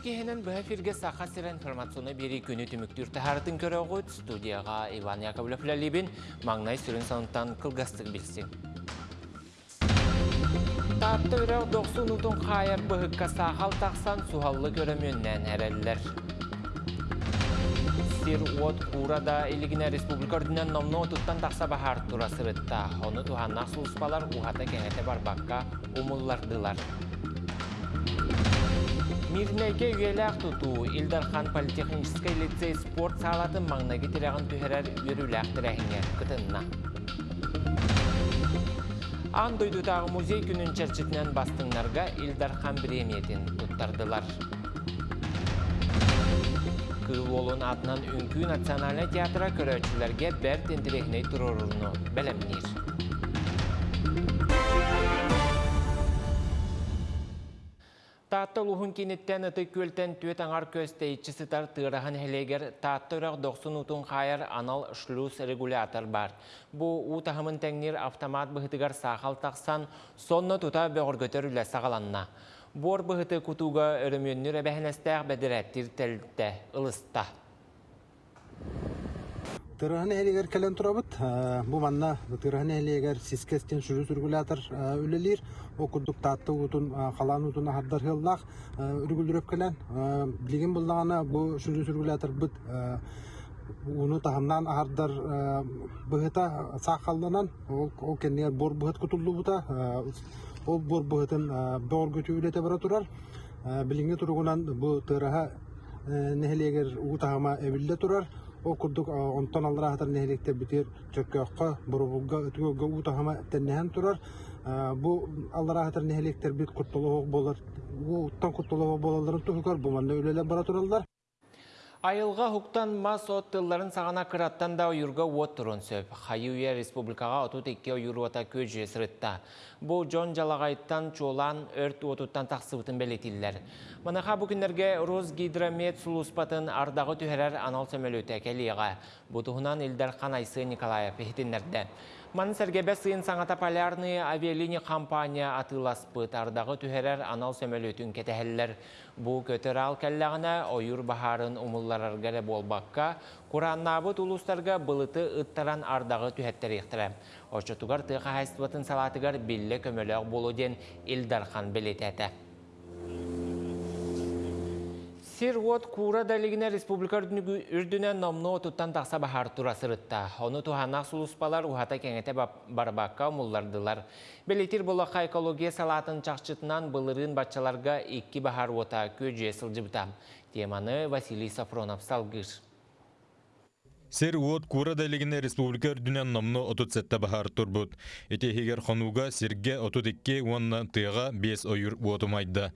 кехенен бұға фирге сақа сірі информационы бері күні түміктір тахарытын көрі оғыт студияға Иван Яковлев Лалибин маңнай сүрін саныттан кылгастық білсін. Таапты үрәк 90 ұтын қайыр бұғыққа сақал тақсан суғаллы көрімөннен әрәлілер. Сир от Курада илигине республика ординен номно туттан тақса бахар тура сырытта. Оны туханнақ сұлыспалар ухата кеңете барбаққа умуллардылар. Мирнеге үйеләк тұту Илдархан политехнический лицей спорт салатын маңнаги тирағын түхерер үріләк тірәхіне күтінна. Ан дойдутағы музей күнін чәрчетінен бастыңларға Илдархан премиятин тұттардылар. Кыл олын атынан үнкі национальный театра көрәчілерге бәр тентірехіне тұрырыны бәлемнер. Таатта лухун кинеттен ыты көлтен түет аңар көстейчі сытар тырахан хелегер таатта үрақ 90 утун қайыр анал шлюз регулятор бар. Бу утахымын тәңнер автомат бұхытыгар сақал тақсан, сонны тута бөғіргөтер үлі сағаланна. Бор бұхыты кутуға өрімөннір әбәхінәстәқ бәдірәттір тәлтті, ылыста. Тырыһын элегер келен турабыт. Бу манна тырыһын элегер сискестен сүрү сүргүлатыр үлелир. О курдук татты утун халан утун хардар хыллах үргүлдүрөп келен. Билген буллагана бу сүрү сүргүлатыр бит уну тахамнан хардар быһыта сахалланан ол кеннер бор быһыт. Ол бор быһытын бор көтүлете бара турар. Билинге тургунан бу тырыһа нехелегер утахама эвилле турар. О курдук онтон аллара хатар нехелектер битер чөккөккө бурубугга өтүгөггө утахама теннеһен турар. Бу аллара хатар нехелектер бит куттулуг болар. Бу уттан куттулуг болаларын тухукар бу манна үлеле бара тураллар. Айылға хуктан мас оттыларын сағана қыраттан да ойырға от тұрын сөп. Хайуя республикаға отут екке ойыруата көз сырытта. Бұл жон жалағайттан чолан өрт отуттан тақсыбытын бәлетілдер. Манаға бүкіндерге Росгидромет сұлуспатын ардағы түхерер анал сөмелөті әкеліға. Бұтығынан Илдар Қанайсы Николаев ехтінлерді. Маны сәргебе сыйын саңата полярный авиалини компания атыласпыт ардағы түхерер анал сөмөлөтүн кетәһелләр. Бу көтөр ал кәлләгенә ойыр бахарын умулларарга болбакка, Кураннабыт улустарга былыты ыттаран ардағы түһәттер ихтирә. Очотугар тыга хайстватын салатыгар билле көмөлөк болу ден Илдархан белетәтә. Сир вот кура далигіне республика үрдінен номны отуттан тақса бахар тура сырытта. Оны туханақ сулуспалар ухата кеңете барбаққа мұллардылар. Белетир болаққа экология салатын чақчытынан былырын батчаларға екі бахар ота көже сылжыбыта. Теманы Василий Сафронов салгыр. Сер уот кура дэлигине республика үрдүнен номну отут сетте бахар турбут. Этехигер хонуга сирге отут икки уонна тыга бес ойур уотумайда.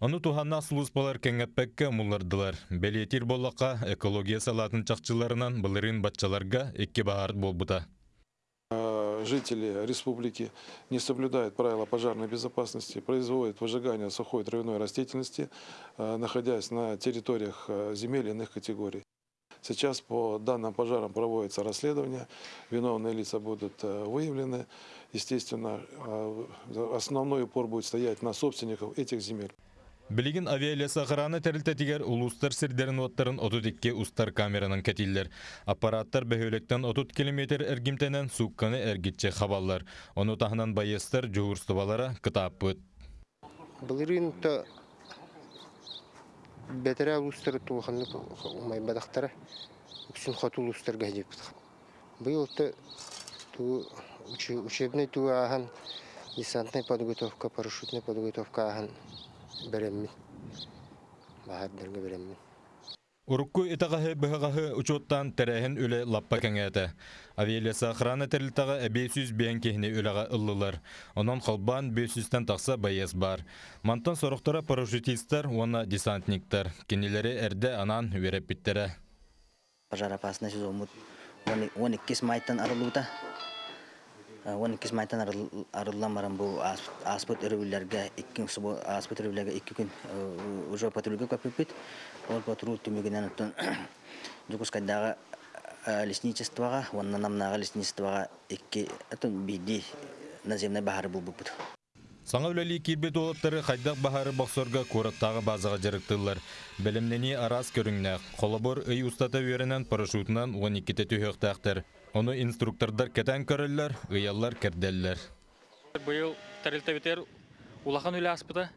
Ону туханна службалар кеңеппекке муллардылар. Белетир боллака экология салатын чакчыларынан былырын батчаларга икки бахар болбута. Жители республики не соблюдают правила пожарной безопасности, производят выжигание сухой травяной растительности, находясь на территориях земель иных категорий. Сейчас по данным пожарам проводится расследование, виновные лица будут выявлены. Естественно, основной упор будет стоять на собственников этих земель. Билигин авиалиясы ағыраны тәрілтетігер улустар сирдерін оттарын отут икке устар камеранын кәтиллер. Аппараттар бәхөлектен отут километр әргімтенен суққаны әргітче қабаллар. Оны тағынан байыстар жоғырстыбалара кытап бұд. Бұлырын бәтәрә улустары тулханны умай бадахтара үксүн хат улустар гәҗеп. Ту учебный подготовка, парашютная подготовка ахан. Урукку итағаһы быһаҕаһы учуттан тәрәһен үле лаппа кәңәтә. Авиалиясы охрана тәрилтаға әбейсүз бейін кехіне үліға ыллылар. Онан қалбан бейсүзден тақса байыз бар. Мантан сорықтара парашютистер, оны десантниктер. Кенелері әрді анан вереп біттері. Пожар опасный сезон. 12 майтан арылуыта. 12 майтан арылдан баран бұл аспыт өрөвілерге, аспыт өрөвілерге 2 күн уже патрульге көпіппет. Ол патруль түмігінен ұттын Жукускайдағы лесничествоға, онна намнаға лесничествоға икки атын биди наземный бахары бұл бұппыт. Саңа үләли кирбет олаттары хайдақ бахары бақсорға кораттағы базаға жарықтылар. Білімнені арас көріңнәк, қолабор үй ұстата веренен парашютынан 12-те түйіқтақтар. Оны инструктордар кәтән көрілер, ұялар кәрделлер. Быйыл тәрелтәбетер улахан үлі аспыта.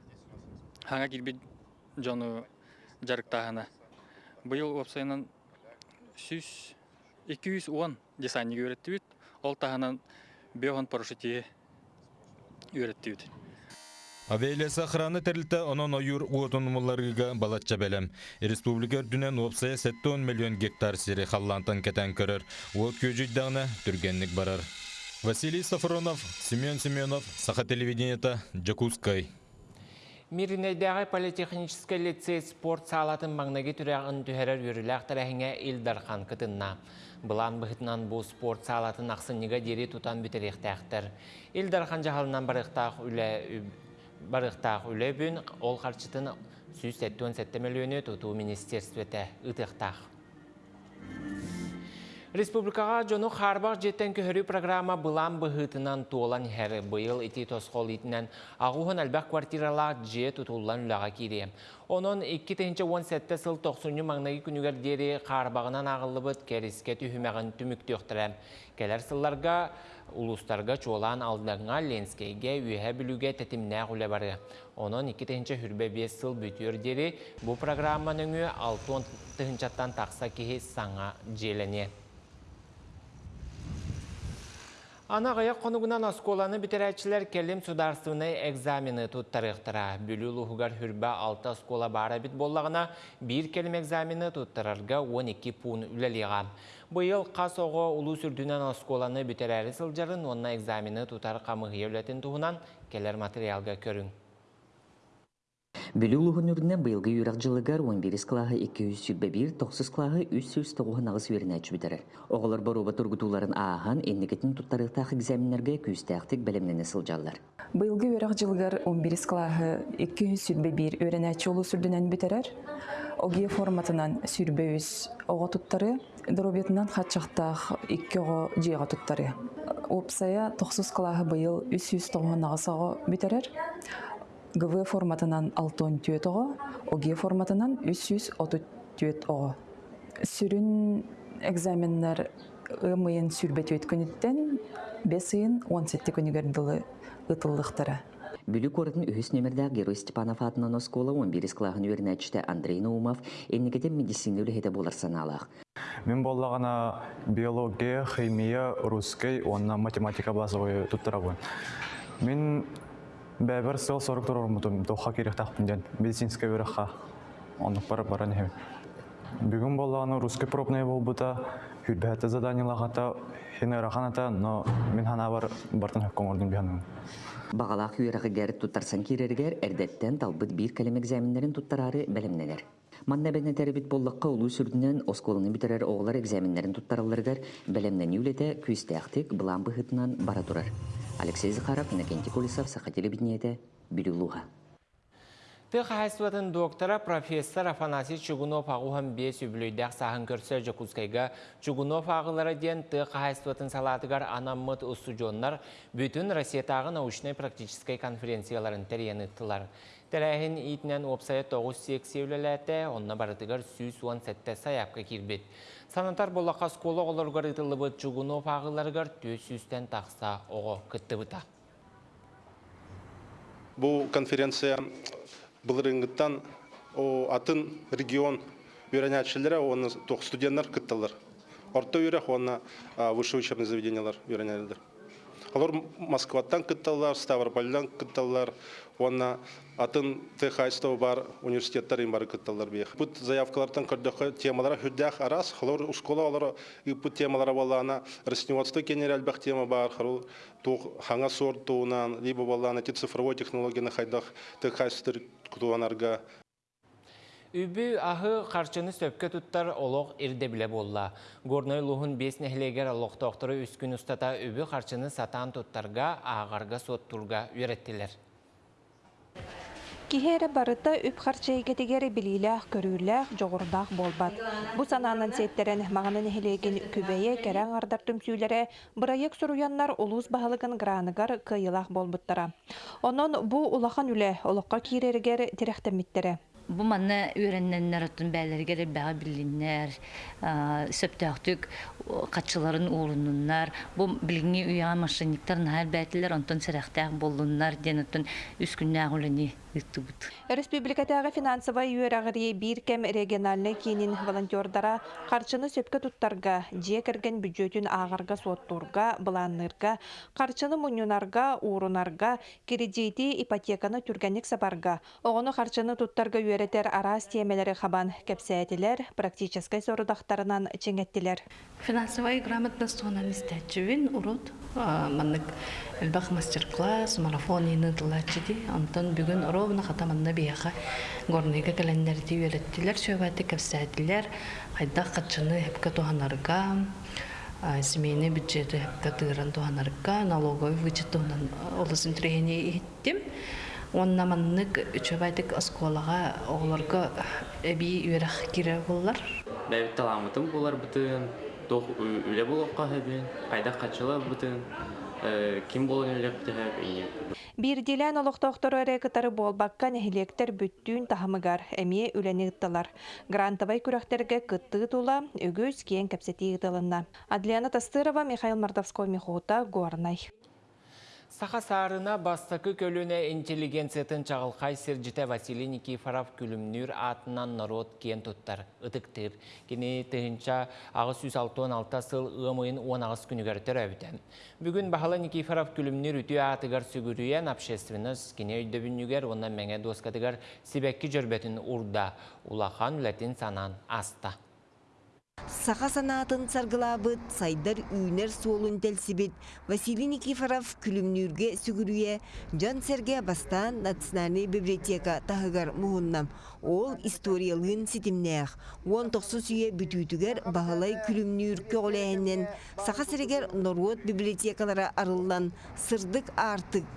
Хаңа кирбит жону жарықтағына. Быйыл опсайынан 210 десанниге өретті бит. Ол тағынан беған парашютие өретті бит. Авиалиясы охраны тәрілті онон ойыр уотынмыларыға балатча бәлем. Республика дүнен опсая 7 миллион гектар сири халлантан кәтән көрір. Уот көжүйдағына түргенлік барар. Василий Сафронов, Семен Семенов, Саха телевидениета, Джакускай. Миринейдегі политехнический лицей спорт салатын маңнаги түрәғын түхәрер үріләқ тәрәхіңе Илдархан кытынна. Бұлан бұхытынан бұл спорт салатын ақсыныға дері тұтан бүтеректәқтір. Илдархан жағалынан барықтақ үлі барықтақ үлі бүн ол қарчытын 177 миллионы тұту министерстветі ұтықтақ. Республикаға жону Харбақ жеттен көхірі программа бұлан бұхытынан туолан хәрі бұйыл ити тосқол итінен ағуғын әлбәқ квартиралақ же тұтулан үліға кейре. Оның 2-17 сыл 90 маңнағы күнігер дері Харбағынан ағылы бұд кәріске түйімәғін түмікті өқтірі. Келер сылларға улустарға чолан алдыңа ленскейге үйе білуге тәтімнә ғуле бары. Оның 2-тінші хүрбе 5 сыл бүтір дері программаның 6-тығынчаттан тақса кейі саңа желіне. Ана ғаяқ қонуғынан осколаны бітерәтшілер келім сударсыны экзамены туттарықтыра. Бүлі лұғығар хүрбә 6 оскола бара бит боллағына бір келім экзамены туттарарға 12 пун үлеліға. Бұйыл қас оғы ұлы сүрдінен осколаны бітерәрі сылжарын онна экзамены тутар қамығы туғынан келер материалға көрің. Бүлі улуғын бұйылғы юрақ жылығар 11 клағы 201, 9 клағы 309 нағыз веріне әчі бітірір. Оғылар баруба тұргутуларын ағын, еннекетін тұттарықтақ экзаменерге күстәқтік білімнені сылжалар. Быйылғы өрак жылгар 11 клағы 201 өренәчі олу сүрдінен бітерер. Оге форматынан сүрбе үз оға туттары, дробетынан қатшақтақ 2 оға жиға туттары. Опсая 9 клағы быйыл 309 нағыз оға бітерер. ГВ форматынан 6 түйет оға, ОГ форматынан 330 түйет оға. Сүрін экзаменнер ымайын сүрбе түйет күніттен 5 ыйын 17 күнігерділі ұтылдықтары. Бүлі көрдің өз нөмірді Герой Степанов атынан оскола 11 клағын өрінәчті Андрей Наумов енігеден медицина үліхеті болар саналақ. Мен боллағана биология, химия, русский, онна математика базовый туттарабын. Мен бәбір сыл сорок тұрыр мұтым, тоққа керек тақпынден, медицинская өріққа, онық бара бара не Бүгін боллағаны русский пробный бол бұта, хүрбәті заданиялағата, хені раханата, но мен хана бар бартын хөккон ордың бияным. Бағалақ үйерағы гәрі туттарсан керергер, әрдеттен талбыт бір кәлем экзаменлерін туттарары бәлемнелер. Манна бәне тәрбит боллаққа улу сүрдінен осколыны битерер оғылар экзаменлерін туттараларгар бәлемнен юлете күстәқтік бұлан бұхытынан бара тұрар. Алексей Захаров, Иннокентий Кулисов, Саха телевидениеті, Билюлуға. Тық хайсуатын доктора профессор Афанасий Чугунов ағуған бес үбілейдәқ сағын көрсі Жокускайға Чугунов ағылары ден тық хайсуатын салатығар анаммыт ұстудионлар бүтін Россиятағы научной практической конференцияларын тәрен ұттылар. Тәрәхін итінен опсайы 9 сексеулеләті, онына барытығар сүйс 17 саяпқа кирбет. Санатар болаққа сколы оларғар Чугунов ағыларығар төс сүйстен тақса оғы күтті бұта. Бұл конференция былырыңгыттан о атын регион үйренятшілері оны тоқ студенттер кыттылар. Орта үйрек оны высшее учебное заведениялар үйренялдыр. Алар Москваттан кыттылар, Ставропольдан кыттылар, оны атын Техайстов бар университеттер бар кыттылар бейх. Бұт заявкалардан көрдөкө темалара хүддәк арас, халар школа алар бұт темалара балана растениеводство кенер әлбәк тема бар, халар тоқ хаңа сорт туынан, либо балана те цифровой технологияны хайдах Техайстер кутуанарга Үбі ағы қарчыны сөпке тұттар олық ирде біле болла. Горной лұғын бес нәхілегер олықтоқтыры үскін ұстата үбі қарчыны сатан тұттарға ағарға сот тұрға үйреттілер. Кихере барыта үп харчайгетигер билилях көрүүлях жоғырдақ болбат. Бу сананын сеттерен мағанын хелеген күбейе кәрәң ардар түмсүйлері бұрайек сұруяннар улус бағалығын граныгар кыйылақ болбуттара. Онон бу улахан үле олыққа кирергер тирехтемиттері. Онтон сәрәхтәк болуннар ден отун үс күннәг улыни ыттыбыт. Республикатағы финансовай үйерағыры бир кем региональный кейнин волонтердара қарчыны же кірген бюджетін ағарға соттурга, бұланнырға, қарчыны ипотеканы түргенік. Оғыны қарчыны туттарға үйеретер арас темелері хабан кепсәтілер, практическай сорудақтарынан чеңеттілер. Финансовая грамотность сонан истәчүвин урут маннык элбах мастер-класс марафон тылачыди антон бүгүн ровно хатаманна бияха горныйга календарди үйреттилер сөбаты кепсәтилер хайдах катчыны хепке туханарга семейный бюджеты хепке тыыран туханарга налоговый вычет туханан олысын трении иттим онна маннык үчөбайтык осколага оголорго эби үйрах кире буллар бәбит таламытым булар бытын тох үле булокка хэбин айда качыла бытын ким болон үле битеп ие Бир дилен олықтоқтор әрекетары болбаққа нәхилектер бүттүүн тахымыгар әмие үләні ыттылар. Грантовай күрәхтерге кытты тула, өгөз киен кәпсети ыттылынна. Адлиана Тастырова, Михаил Мардовской, Михута, Горнай. Саха сарына бастакы көліне интеллигенциятын чағылқай сержіте Василий Никифоров күлімнүр атынан народ кен тұттар. Үтіктір. Кені тыхынча ағыз 166 сыл ұмайын 10 ағыз күнігер түрәбіті. Бүгін Бахала Никифоров күлімнүр үті атығар сүгірүйен общественность кене өйдөбінігер, онан мәңе доскатығар себекки жөрбетін урда. Улахан үләтін санан аста. Саха санатын саргылабыт, сайдар үйнер суолун телсибит, Василий Никифоров күлімнүрге сүгірүйе, Жан Серге бастан национальный библиотека тахыгар муыннам. Ол историялын ситимнех. Он тоқсы сүйе бүтүтүгер бағалай күлімнүр көғіләйінен Саха Серегер Норвот библиотекалары арылдан сырдык артык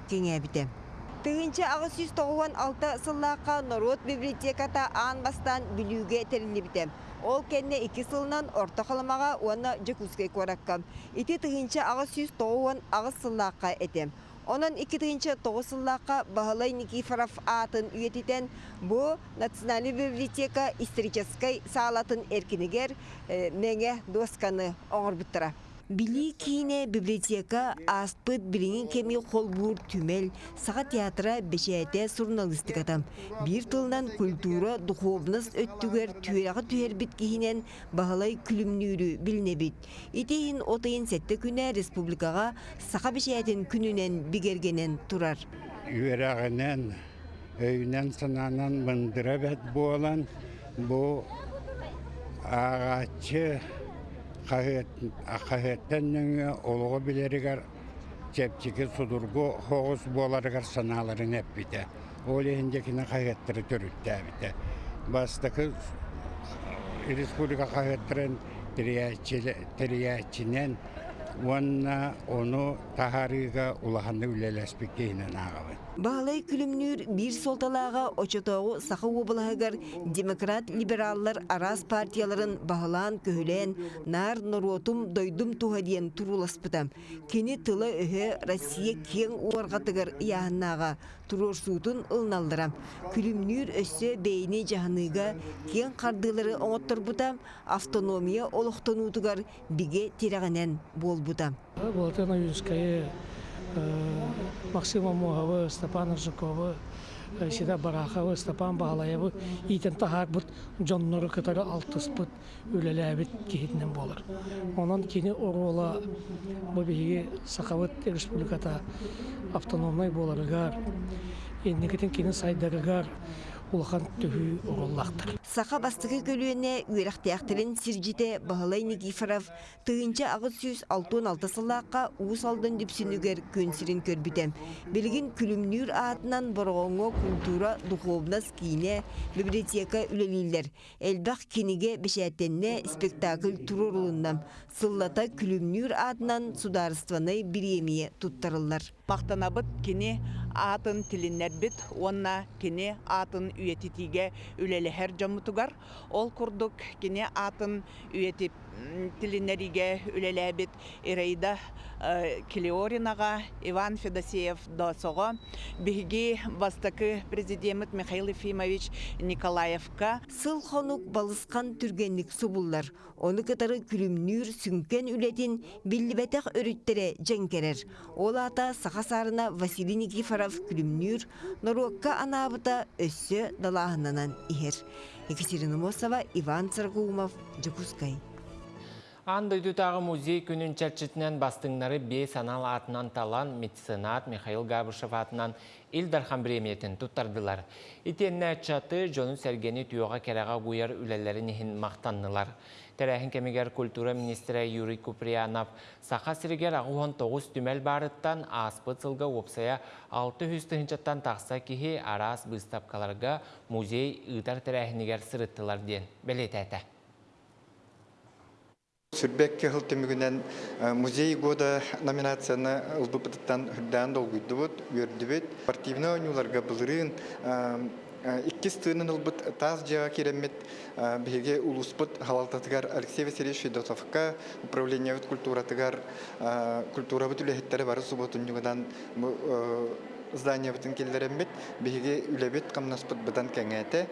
кеңәбіті. Тыгынча ағыз 196 сыллаққа Норвот библиотеката аан бастан білуге терілібіті. Ол кенне iki сылынан орта қаламаға уанна жекускай кораккам. Ити тыгынча ағыз 190 ағыз сыллаққа етем. Онан iki тыгынча 9 сыллаққа Бағалай Никифоров атын үйетітен бұ Национальный библиотека историческай саалатын эркинигер меңе досканы оңыр бұттыра. Били кийне библиотека аспыт билиңин кеми холбур түмел, саға театра бешәйте журналистикатам. Бир тылнан культура, духовность өттүгер түйерағы түйербит кихинен бағалай күлімнүрі билнебит. Итейін отайын сәтті күнә республикаға саға бешәйтен күнінен бигергенен турар. Үйерағынан, өйінен сананан бәт болан, бұл қағеттеннің олығы білерігер чепчікі судургу хоғыз боларығар саналарын әппіті. Ол ендекіні қағеттірі түрітті әбіті. Бастықы республика қағеттірін тіриячінен Уанна оны тахарыга улаханны үлеләспек кейінен ағабын. Бағалай күлімнүр бір солталаға очотоғы сақы обылағығар демократ-либераллар арас партияларын бағалан көхілен нар нұротум дойдум туғадиен туруласпытам. Кені тылы өһі Россия кен уарғатығар яғыннаға турорсуутун ылналдырам. Күлімнүр өссө бейіне жағыныға кен қардылары оңоттырбутам, автономия терағанен болбутам. Валентина Юрьевская, Максима Мугова, Степан Жукова, Сида Барахова, Степан Бағалаевы, итен тахар бұт жонноры кытары алтыс бұт үлеләбіт кейінен болыр. Онан кені орула бұл бейге Сақавыт республиката автономной боларыгар, еннекетін кені сайдарыгар, улахан төхүй оғыллақтыр. Саха бастығы көлуіне үйрақтияқтырын сиржите Бағалай Никифоров тыгынча ағыз сүйіз алтын алты сылаққа уыс алдын дүпсінігер көнсірін көрбітем. Білгін күлімнүр атынан бұрғыңы культура духовнас кейіне библиотека үлелейлер. Әлбақ кенеге бешәттенне спектакль турорулыннам. Сыллата күлімнүр атынан сударыстваны биремие туттарылар. Мақтанабыт кини атын тилиннербит онна кини атын үйетитиге үлелехер жомутугар ол курдук кини атын үйетип тилиннериге үлелебит Ираида Килиоринага Иван Федосеев досого биги бастакы президент Михаил Ефимович Николаевка Сыл хонук балысқан түргенлік субуллар. Оны кытары күлімнүр сүнкен үлетін биллибетек өріттере жәнкерер. Ол ата сақасарына Василий Никифоров күлімнүр Норуакка анабыта өссі далағынанан ихер. Екатерина Мосова, Иван Царгумов, Джекускай. Андойдутағы музей күнін чәрчетінен бастыңнары бей санал атынан талан меценат Михаил Габышев атынан Илдархан премиятын туттардылар. Итенне чаты жону сәргені түйоға кераға бұйар үлелерін ехін мақтаннылар. Тәрәхін кемегер культура министрі Юрий Куприянов сақа сірігер ағуын тоғыз түмел барыттан сылға опсая 600 тыңчаттан тақса кихи арас бұстапқаларға музей ұйтар тәрәхінігер сырыттылар ден. Белет әті. Сүрбекке хыл темігінен музей года номинацияны ылбыпытыттан хүрдән долгүйді бұд, өрді бұд. Спортивны ойнуларға бұлырын иккис тыынын ылбыт таз жаға керемет беге улуспыт халалтатыгар Алексей Васильевич Федотовка управление культуратыгар культура бұд үлехеттері бары субботун югадан здание бутын келдерембит биһиги үлебит камнаспыт бытан кеңете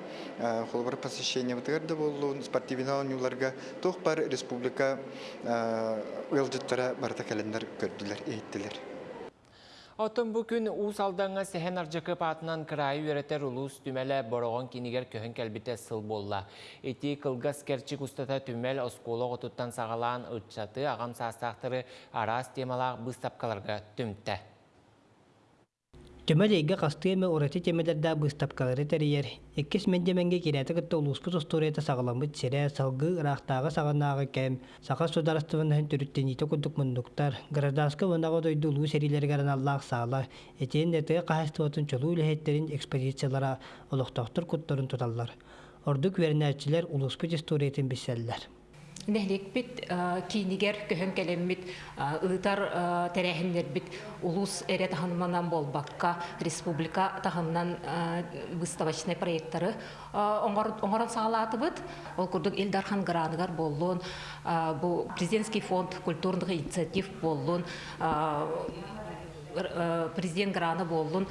холбар посещение бутырды болу спортивный юларга тох бар республика ылжыттара барта календар көрдүлөр эйттилер Отын бүкін ұс алдаңа сәхен аржықы патынан кырайы өретер ұлыс түмәлі бороғын кенігер көхін кәлбіте сыл болла. Эти кылгас керчик ұстата түмәл осколы ғотуттан сағалан ұтчаты ағам састақтыры арас темалақ бұстапқаларға түмтті. Төмәл эйге қастыйымы ораты темелерді бұстапқалары тәрейер. Еккес мендеменге кереті күтті ұлыспыт ұстуреті сағаламыт сере салғы ырақтағы сағанағы кәм, сақа сударыстывынан түріттен ете күдік мұндықтар, гражданскы ванағы дойды ұлу серилерге Аллах сағала, етен дәтігі қағыстыватын чолу үліхеттерін экспозициялара олықтақтыр күттірін тұталар. Ордық вернәтчілер ұлыспыт исторетін бісәлілер. Нәһлекпит кинигер көһөн келеммит ытар тәрәһиннербит улус эре таханманан болбакка республика таханнан выставочный проекттары оңорон саалатыбыт ол курдук Илдархан граныгар боллун президентский фонд культурных инициатив боллун президент граны болдун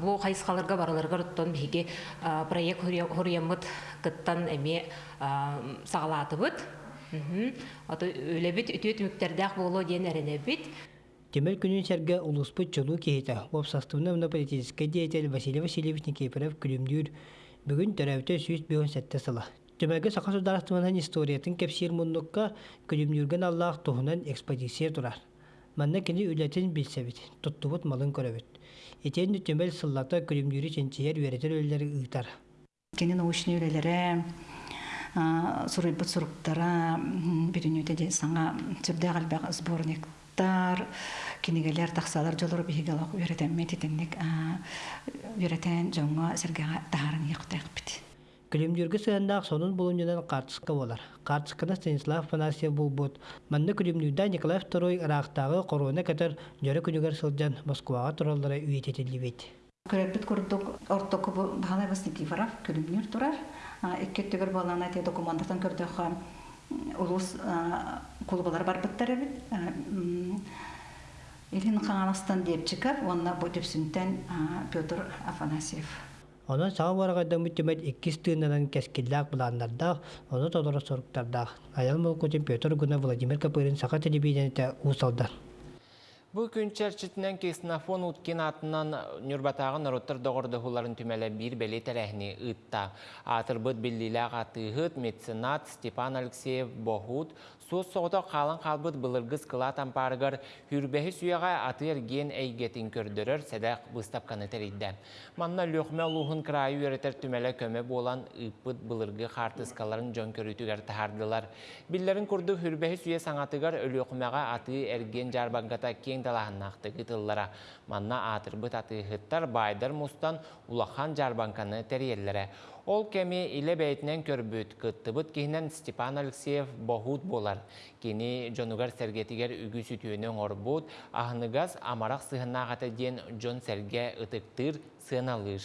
бу хайскаларга бараларга руттон биге проект хуриямыт кыттан эме сагалатыбыт Аты өлебит үтөт мүктердәк боло ден әренебит. Темел күнін сәрге улуспыт чолу кейті. Обсастывны мұна политический деятель Василий Васильевич Никифоров күлімдүр бүгін төрәуті сүйіс бүйін сәтті сыла. Төмәге сақа сударастымынан историятын кепсир мұндыққа күлімдүрген Аллах тұхынан экспозиция тұрар. Манна кені үләтін білсәбіт, тұттыбыт малын көрәбіт. Етен төмел сыллата күлімдүрі ченчиер өретер өлілері ұйтар. Кені научный өлелері сурыйбыт суруктара биринүтэ де саңа сүрдэ галбак сборниктар кинигелер тахсалар жолор бихигалак үйрөтеммет итенник үйрөтен жоңго сергега тахарын яктак бит Күлемдерге сыяндаақ сонун болуңынан қартысқа болар. Қартысқына Станислав Панасия болбут. Манны күлемдерді Николай II Ирақтағы корона кәтер жөрі күнігер сылжан Москваға тұралдары үйететілі бет. Көрәбіт күрдік ортоқы бағалай бас Никифоров күлемдер тұрар. Иккеттігір балана те документатан көрдіқ улус клубалар бар біттер бит. Ирин Қаңанастан депчикар, онна бұл депсінтен Петр Афанасьев. Онан саға барағайда мүттемет иккис тыынынан кәскелләк бұланнардақ, оны тодоры сорықтардақ. Аял мұлкутин Петр Гуна Владимир Капырин сақа телевидениеті ұсалдар. Бұл күн чәрчетінен кеснафон ұткен атынан нүрбатағы нароттар доғырды хуларын түмәлі бір бәле тәрәхіне ұтта. Атыр бұд атығыт меценат Степан Алексеев Бохут Сос соғыта қалын қалбыт бұлырғыз қылат ампарығыр хүрбәхі сүйеға аты ерген әйгетін көрдірір сәдәқ бұстапқаны тәрейді. Манна лөқме лұғын крайы өретер түмәлі көмі болан ұппыт бұлырғы қартысқаларын жон көрітігер тахардылар. Биллерін күрді хүрбәхі сүйе саңатығыр өлөқмеға аты ерген жарбанғата далағыннақты тыллара. Манна атыр бұт аты ғыттар байдар мұстан улахан жарбанқаны тәрелері. Ол кеме иле бәйтінен көрбіт, кыттыбыт кейінен Степан Алексеев бохут болар. Кені жонугар сәргетігер үгі сүтүйінің орбут, ағыныгаз амарақ сығынағаты ден жон сәрге ытыктыр сыналыр.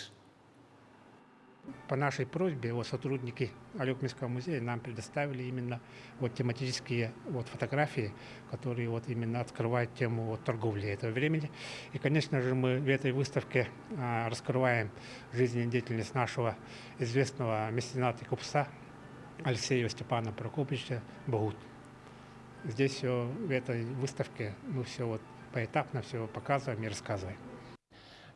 По нашей просьбе вот сотрудники Алекминского музея нам предоставили именно вот тематические вот фотографии, которые вот именно открывают тему вот торговли этого времени. И, конечно же, мы в этой выставке а, раскрываем жизнедеятельность нашего известного мецената и купца Алексея Степана Прокоповича Богут. Здесь в этой выставке мы все вот поэтапно все показываем и рассказываем.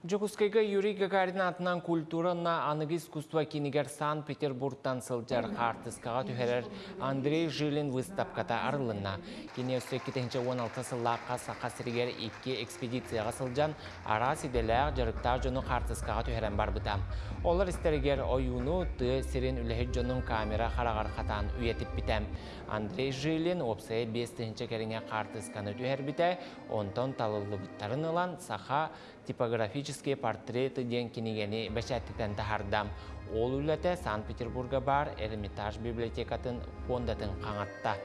Жокускайга Юрий Гагарин атынан культурана анығы искусства кинигер Санкт-Петербургтан сылжар қартысқаға түхерер Андрей Жилин выставката арылына. Кене өсі 16 сыллаққа саққа сірігер 2 экспедицияға сылжан ара сиделер жарықта жоны қартысқаға түхерен бар бұтам. Олар істерігер ойуну ты сирен үліхет жонын камера қарағар қатан үйетіп бітем. Андрей Жилин опсай 5-ші керіне қартысқаны түхер біте, онтон талылы бұттарын ылан саха типографические портреты ден кинигени бәшәттіктен тахардам. Ол үләті Санкт-Петербурга бар Эрмитаж библиотекатын фондатын қаңатта.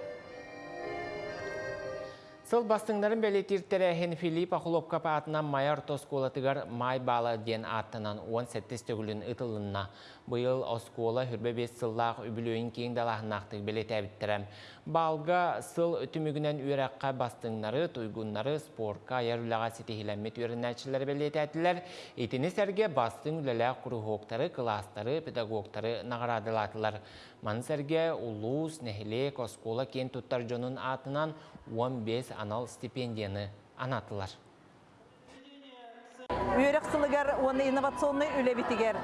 Сыл бастыңдарын бәлетирттері әхен Филипп Ахуловка паатынан майар тосколатыгар май балы ден аттынан 17 төгілін ұтылынна. Бұйыл оскола хүрбе бес сыллақ үбілуін кейін далағынақтық бәлет әбіттерім. Балға сыл үтімігінен үйраққа бастыңнары, тұйгуннары спортқа ярулаға сетихиленмет үйрінәчілер бәлет әтілер. Етіні сәрге бастың үләләқ құрухоқтары, кластары, педагогтары нағырадылатылар. Мансәрге улус, нәхілек, оскола кен тұттар жонын атынан 15 анал стипендияны анатылар. Үйрек сылыгар оны инновационный үлебитигер.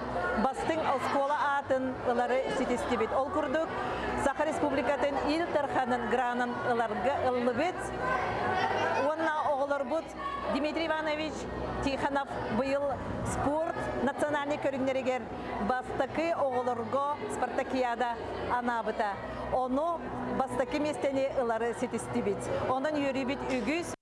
Бастың оскола атын ылары сетестебет. Ол күрдік Саха Республикатын ил тарханын гранын ыларга ыллыбет. Онна бұд Дмитрий Иванович Тиханов бұйыл спорт национальный көрінерегер бастакы оғыларго спартакиада анабыта. Оны бастакы местені ылары сетестебет. Онын юрибит үгіз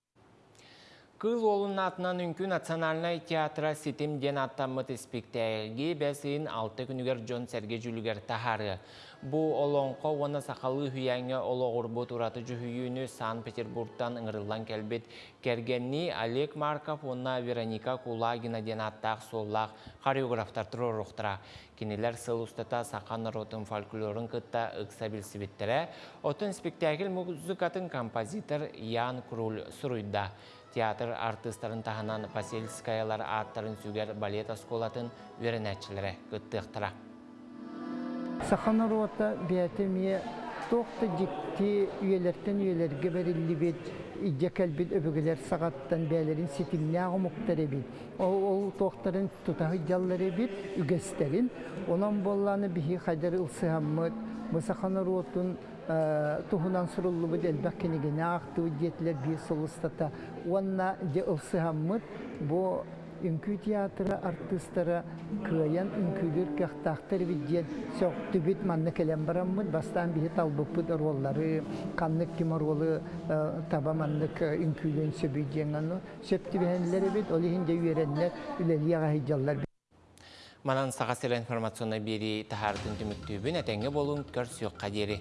Кыл олын атынан үнкі национальный театра сетим ден аттамыт спектакльге бәсейін алты күнігер Джон Серге жүлігер тахары. Бұ олонқо оны сақалы хүйәңе олоғыр бұт ұраты жүхүйіні Сан-Петербургтан ыңырылан кәлбет кергенні Олег Марков онна Вероника Кулагина ден аттақ соллақ хореографтар тұрыр ұқтыра. Кенелер сыл ұстата сақан ротын фольклорын кытта ұқса білсібеттірі. Отын спектакль музыкатын композитор Ян Круль сұруйда. Театр артисттарын таханан Васильскаялар аттарын сүгер балет осколатын веренәтчілері күттіқтіра. Сахан рота бәтемие тоқты жекті үйелерден үйелерге берілі бет, иже кәлбет өбігілер сағаттан бәлерін сетімне ағымықтар бет. Ол тоқтарын тұтағы жаллары бет, үгестерін. Онан болланы біхи қайдар ұлсығаммыд, Мұсахан ротын тухунан суруллу бит элбак кенигене акты диетлер би солустата уанна де ылсыхаммыт бу үнкү театры артисттары кыян үнкүлөр кахтактар биден сөктү бит манны келем бараммыт бастан бихи талбыппыт роллары. Каннык ким ролы таба маннык үнкүлөн сөбүйден аны сөптү бихенлери бит ол ихинде үйреннер үлелияга хижаллар Манан сағасыр информационна бери тахардың түміктүйбін әтәңге болуын көр қадері.